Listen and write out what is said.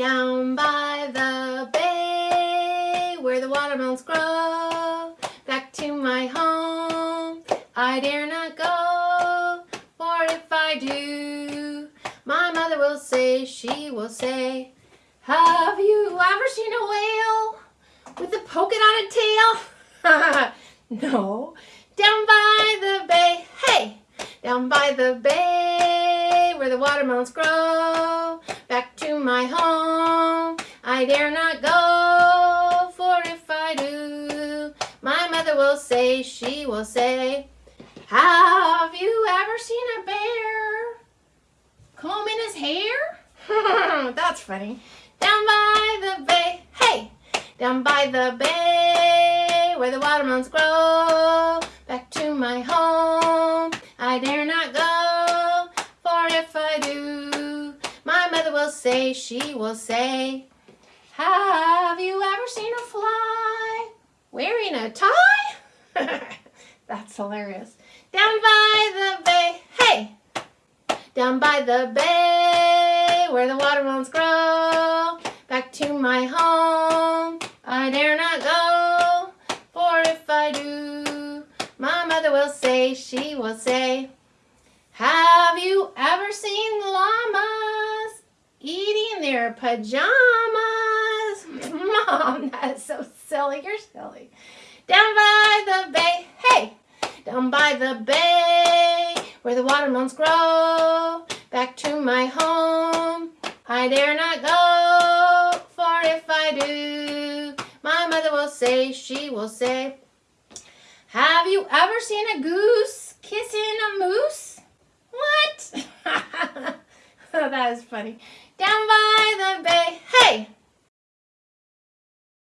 Down by the bay where the watermelons grow. Back to my home I dare not go. For if I do, my mother will say, she will say, Have you ever seen a whale with a polka dotted tail? no. Down by the bay, hey, down by the bay where the watermelons grow. My home, I dare not go, for if I do, my mother will say, she will say, Have you ever seen a bear combing his hair? That's funny. Down by the bay, hey, down by the bay where the watermelons grow. Back to my home, I dare not go, for if I do, my mother will say, she will say, Have you ever seen a fly wearing a tie? That's hilarious. Down by the bay, hey, down by the bay where the watermelons grow. Back to my home, I dare not go, for if I do, my mother will say, she will say, Have you ever seen llamas eating their pajamas? Mom, that's so silly. You're silly. Down by the bay, hey, down by the bay where the watermelons grow. Back to my home, I dare not go, for if I do, my mother will say, she will say, Have you ever seen a goose kissing a moose? That is funny. Down by the